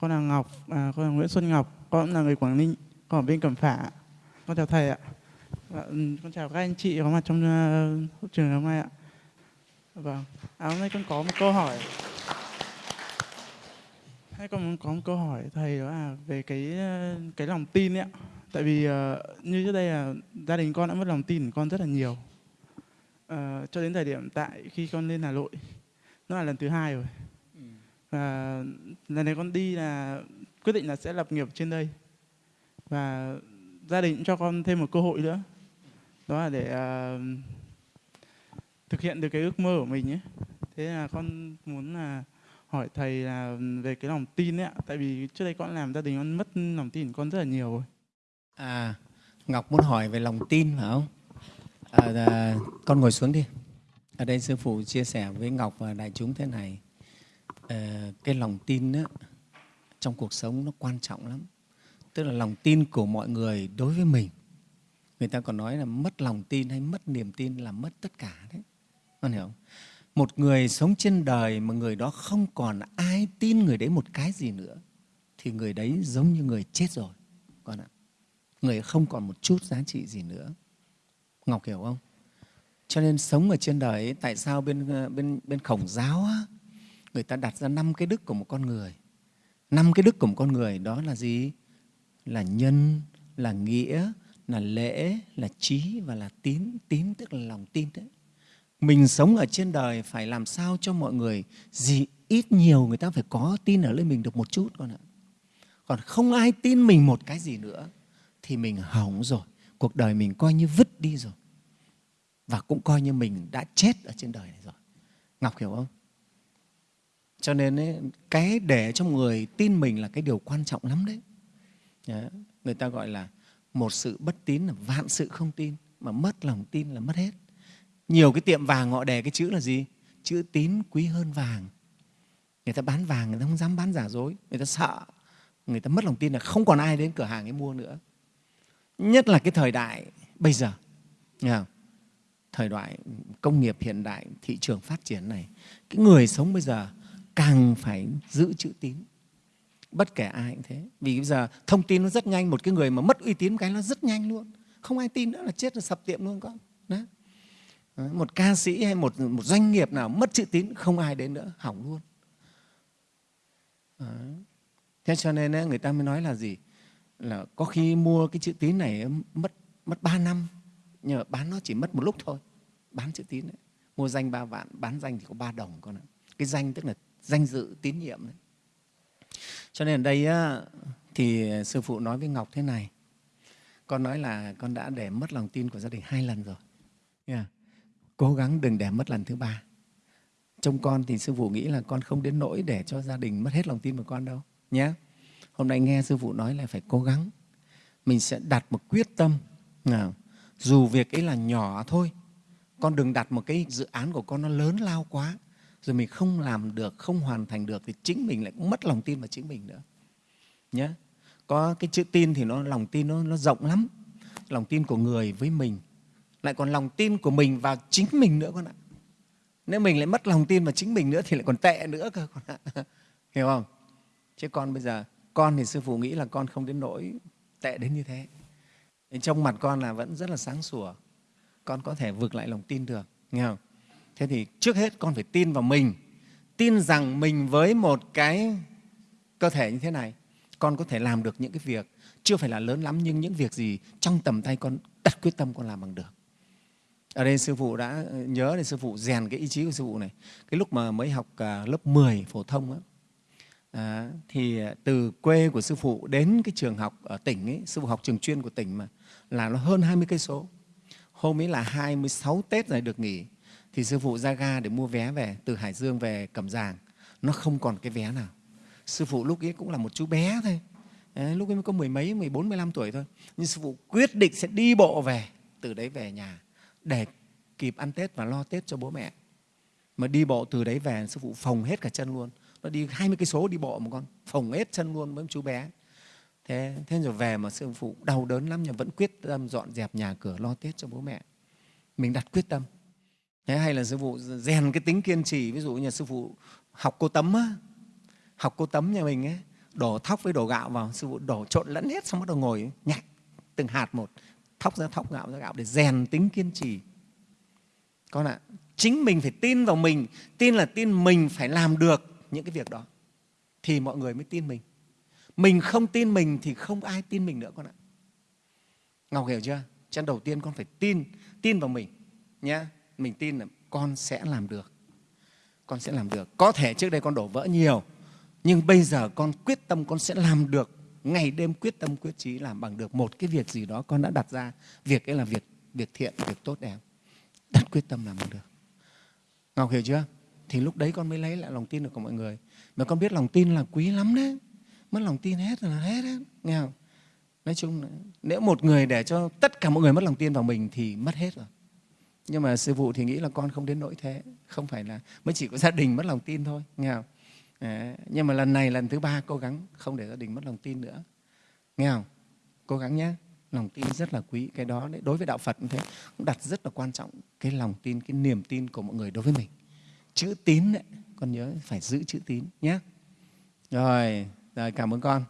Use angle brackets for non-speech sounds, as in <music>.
con là Ngọc, à, con là Nguyễn Xuân Ngọc, con cũng là người Quảng Ninh, con ở bên Cẩm Phả. Con chào thầy ạ. Và, con chào các anh chị có mặt trong uh, trường hôm nay ạ. Vâng, à, hôm nay con có một câu hỏi. Hay con muốn có một câu hỏi thầy đó là về cái ờ, cái lòng tin ấy ạ. Tại vì uh, như trước đây là gia đình con đã mất lòng tin của con rất là nhiều. Uh, cho đến thời điểm tại khi con lên Hà Nội, nó là lần thứ hai rồi. Và lần này con đi là quyết định là sẽ lập nghiệp trên đây. Và gia đình cũng cho con thêm một cơ hội nữa. Đó là để uh, thực hiện được cái ước mơ của mình ấy. Thế là con muốn là hỏi thầy là về cái lòng tin ấy ạ. Tại vì trước đây con làm gia đình con mất lòng tin của con rất là nhiều rồi. À, Ngọc muốn hỏi về lòng tin phải không? À, à, con ngồi xuống đi. Ở đây sư phụ chia sẻ với Ngọc và đại chúng thế này. Ờ, cái lòng tin đó, trong cuộc sống nó quan trọng lắm. Tức là lòng tin của mọi người đối với mình. Người ta còn nói là mất lòng tin hay mất niềm tin là mất tất cả đấy. Con hiểu không? Một người sống trên đời mà người đó không còn ai tin người đấy một cái gì nữa thì người đấy giống như người chết rồi. Con ạ người không còn một chút giá trị gì nữa ngọc hiểu không cho nên sống ở trên đời ấy, tại sao bên ờ, bên bên khổng giáo á, người ta đặt ra năm cái đức của một con người. Năm cái đức của một con người đó là gì? Là nhân, là nghĩa, là lễ, là trí và là tín. Tín tức là lòng tin đấy. Mình sống ở trên đời phải làm sao cho mọi người gì ít nhiều người ta phải có tin ở lên mình được một chút con ạ. Còn không ai tin mình một cái gì nữa thì mình hỏng rồi. Cuộc đời mình coi như vứt đi rồi. Và cũng coi như mình đã chết ở trên đời này rồi. Ngọc hiểu không? Cho nên ấy, cái để cho người tin mình là cái điều quan trọng lắm đấy. Người ta gọi là một sự bất tín là vạn sự không tin mà mất lòng tin là mất hết. Nhiều cái tiệm vàng họ đề cái chữ là gì? Chữ tín quý hơn vàng. Người ta bán vàng người ta không dám bán giả dối người ta sợ người ta mất lòng tin là không còn ai đến cửa hàng ấy mua nữa. Nhất là cái thời đại bây giờ thời đại công nghiệp hiện đại thị trường phát triển này cái người sống bây giờ càng phải giữ chữ tín. Bất kể ai cũng thế. Vì bây giờ thông tin nó rất nhanh, một cái người mà mất uy tín cái nó rất nhanh luôn. Không ai tin nữa là chết là sập tiệm luôn con. Đó. một ca sĩ hay một một doanh nghiệp nào mất chữ tín, không ai đến nữa, hỏng luôn. Đó. thế cho nên người ta mới nói là gì? Là có khi mua cái chữ tín này mất mất 3 năm. Nhưng mà bán nó chỉ mất một lúc thôi, bán chữ tín đấy mua danh ba vạn, bán danh thì có ba đồng con ạ. Cái danh tức là danh dự tín nhiệm đấy. Cho nên ở đây á, thì sư phụ nói với ngọc thế này con nói là con đã để mất lòng tin của gia đình hai lần rồi. Yeah. cố gắng đừng để mất lần thứ ba. Trong con thì sư phụ nghĩ là con không đến nỗi để cho gia đình mất hết lòng tin của con đâu nhé hôm nay nghe sư phụ nói là phải cố gắng. Mình sẽ đặt một quyết tâm. Nào dù việc ấy là nhỏ thôi con đừng đặt một cái dự án của con nó lớn lao quá rồi mình không làm được không hoàn thành được thì chính mình lại cũng mất lòng tin vào chính mình nữa. Nhé có cái chữ tin thì nó lòng tin nó, nó rộng lắm. Lòng tin của người với mình. Lại còn lòng tin của mình vào chính mình nữa con ạ. Nếu mình lại mất lòng tin vào chính mình nữa thì lại còn tệ nữa cơ con ạ. <laughs> Hiểu không? Chứ con bây giờ con thì sư phụ nghĩ là con không đến nỗi tệ đến như thế. Trong mặt con là vẫn rất là sáng sủa. Con có thể vượt lại lòng tin được nghe không? Thế thì trước hết con phải tin vào mình tin rằng mình với một cái cơ thể như thế này con có thể làm được những cái việc chưa phải là lớn lắm nhưng những việc gì trong tầm tay con đặt quyết tâm con làm bằng được. Ở đây sư phụ đã ờ, nhớ để sư phụ rèn cái ý chí của sư phụ này. Cái lúc mà mới học à, lớp 10 phổ thông á, À, thì à, từ quê của sư phụ đến cái trường học ở tỉnh ấy, sư phụ học trường chuyên của tỉnh mà là nó hơn 20 cây số. Hôm ấy là 26 Tết rồi được nghỉ thì sư phụ ra ga để mua vé về từ Hải Dương về Cẩm Giàng. Nó không còn cái vé nào. Sư phụ lúc ấy cũng là một chú bé thôi. Đấy, lúc ấy mới có mười mấy, 14, 15 tuổi thôi. Nhưng sư phụ quyết định sẽ đi bộ về từ đấy về nhà để kịp ăn Tết và lo Tết cho bố mẹ. Mà đi bộ từ đấy về sư phụ phòng hết cả chân luôn nó đi 20 cây số đi bộ một con phồng hết chân luôn với chú bé thế thế rồi về mà sư phụ đau đớn lắm nhưng vẫn quyết tâm dọn dẹp nhà cửa lo tết cho bố mẹ mình đặt quyết tâm thế hay là sư phụ rèn cái tính kiên trì, ví dụ như sư phụ học cô tấm á, học cô tấm nhà mình ấy, đổ thóc với đổ gạo vào, sư phụ đổ trộn lẫn hết xong bắt đầu ngồi, nhặt từng hạt một, thóc ra thóc gạo ra gạo để rèn tính kiên trì. Con ạ, chính mình phải tin vào mình, tin là tin mình phải làm được những cái việc đó, thì mọi người mới tin mình. Mình không tin mình thì không ai tin mình nữa con ạ. Ngọc hiểu chưa? Chân đầu tiên con phải tin tin vào mình nhé mình tin là con sẽ làm được. Con sẽ làm được. Có thể trước đây con đổ vỡ nhiều, nhưng bây giờ con quyết tâm con sẽ làm được. Ngày đêm quyết tâm quyết chí làm bằng được một cái việc gì đó con đã đặt ra. Việc ấy là việc việc thiện, việc tốt đẹp. Đặt quyết tâm làm bằng được. Ngọc hiểu chưa? Thì lúc đấy con mới lấy lại lòng tin được của mọi người. Mà con biết lòng tin là quý lắm đấy. Mất lòng tin hết là hết đấy. Nghe không? Nói chung là, nếu một người để cho tất cả mọi người mất lòng tin vào mình thì mất hết rồi nhưng mà sư phụ thì nghĩ là con không đến nỗi thế. Không phải là mới chỉ có gia đình mất lòng tin thôi nghe không? Đấy. nhưng mà lần này lần thứ ba cố gắng không để gia đình mất lòng tin nữa. Nghe không? Cố gắng nhé. Lòng tin rất là quý cái đó đấy, đối với đạo phật cũng thế cũng đặt rất là quan trọng cái lòng tin cái niềm tin của mọi người đối với mình. Chữ tín đấy con nhớ phải giữ chữ tín nhé. Rồi rồi cảm ơn con.